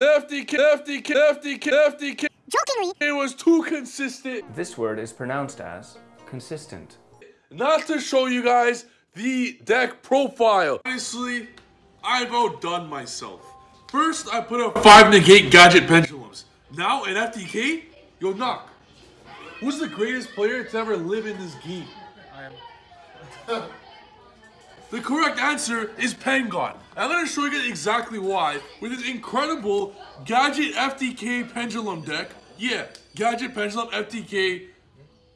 FDK, FDK, FDK, FDK. Jokingly. It was too consistent. This word is pronounced as consistent. Not to show you guys the deck profile. Honestly, I've outdone myself. First, I put up five negate gadget pendulums. Now in FDK, yo knock. Who's the greatest player to ever live in this game? I am. the correct answer is Pengon. I'm gonna show you exactly why with this incredible gadget FDK pendulum deck. Yeah, gadget pendulum FDK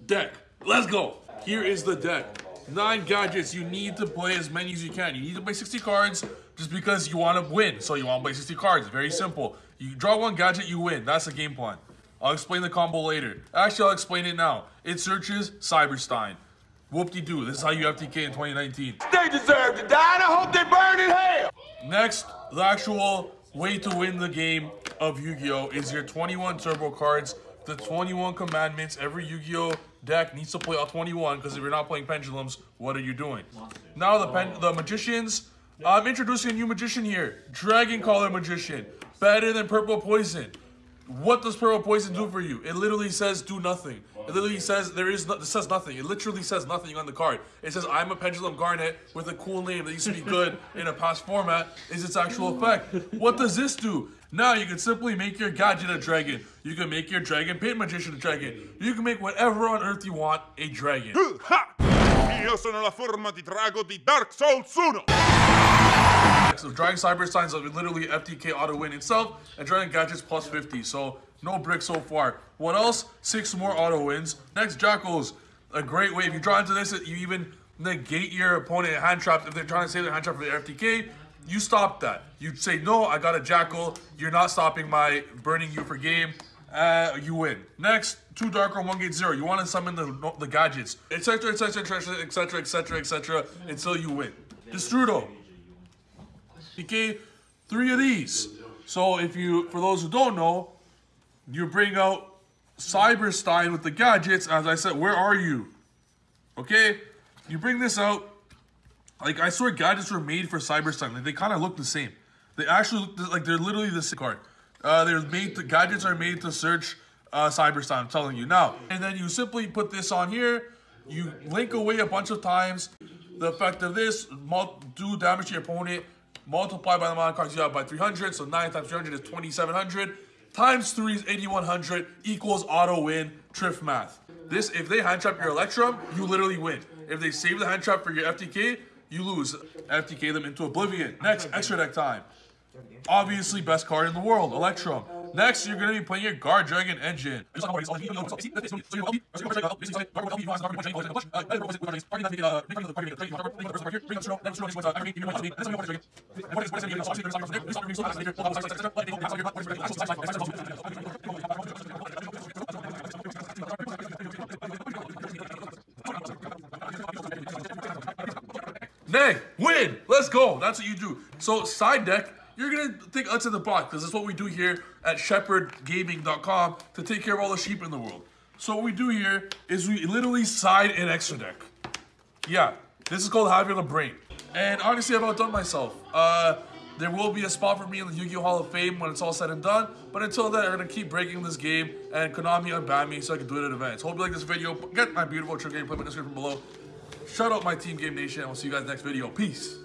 deck. Let's go. Here is the deck. Nine gadgets. You need to play as many as you can. You need to play 60 cards just because you want to win. So you want to play 60 cards. Very simple. You draw one gadget, you win. That's the game plan. I'll explain the combo later. Actually, I'll explain it now. It searches Cyberstein. Whoop-de-doo. This is how you FTK in 2019. They deserve to die, and I hope they burn in hell. Next, the actual way to win the game of Yu-Gi-Oh! is your 21 turbo cards, the 21 commandments. Every Yu-Gi-Oh! deck needs to play all 21 because if you're not playing pendulums, what are you doing? Now the pen, the magicians. I'm introducing a new magician here. Dragoncaller Magician. Better than Purple Poison. What does Purple Poison do for you? It literally says do nothing. It literally says there is no, it says nothing. It literally says nothing on the card. It says I'm a Pendulum Garnet with a cool name that used to be good in a past format is its actual effect. What does this do? Now you can simply make your gadget a dragon. You can make your Dragonpit Magician a dragon. You can make whatever on earth you want a dragon. Io sono la forma di drago di Dark Souls 1. So Dragon Cybersteins are literally FTK auto win itself, and Dragon Gadgets plus 50. So no brick so far. What else? Six more auto wins. Next Jackals, a great way. If you draw into this, you even negate your opponent hand traps. If they're trying to save their hand trap for the FTK, you stop that. You say, no, I got a Jackal. You're not stopping my burning you for game. Uh, you win. Next, two Dark one Gate Zero. You want to summon the the gadgets, etc., etc., etc., etc., etc., etc., until you win. Destrudo. Okay, three of these. So if you, for those who don't know, you bring out Cyberstein with the gadgets. As I said, where are you? Okay, you bring this out. Like I swear, gadgets were made for Cyberstein. Like they kind of look the same. They actually look like they're literally the same card. Uh, they're made. To, gadgets are made to search uh, Cyberstein. I'm telling you now. And then you simply put this on here. You link away a bunch of times. The effect of this, do damage to your opponent. Multiply by the amount of cards you have by 300. So 9 times 300 is 2700. Times 3 is 8100 equals auto win. Triff math. This, if they hand trap your Electrum, you literally win. If they save the hand trap for your FTK, you lose. FTK them into oblivion. Next, extra deck time. Obviously, best card in the world, Electrum. Next, you're going to be playing your Guard Dragon Engine. Nay, win! Let's go. That's what you do. So, side deck, you're gonna think outside the box because that's what we do here at shepherdgaming.com to take care of all the sheep in the world. So what we do here is we literally side an extra deck. Yeah, this is called having a brain. And honestly, I've outdone myself. Uh, there will be a spot for me in the Yu-Gi-Oh! Hall of Fame when it's all said and done. But until then, I'm gonna keep breaking this game and Konami unban me so I can do it at events. Hope you like this video. Get my beautiful trick game, put in the description below. Shout out my team Game Nation, and we'll see you guys next video. Peace.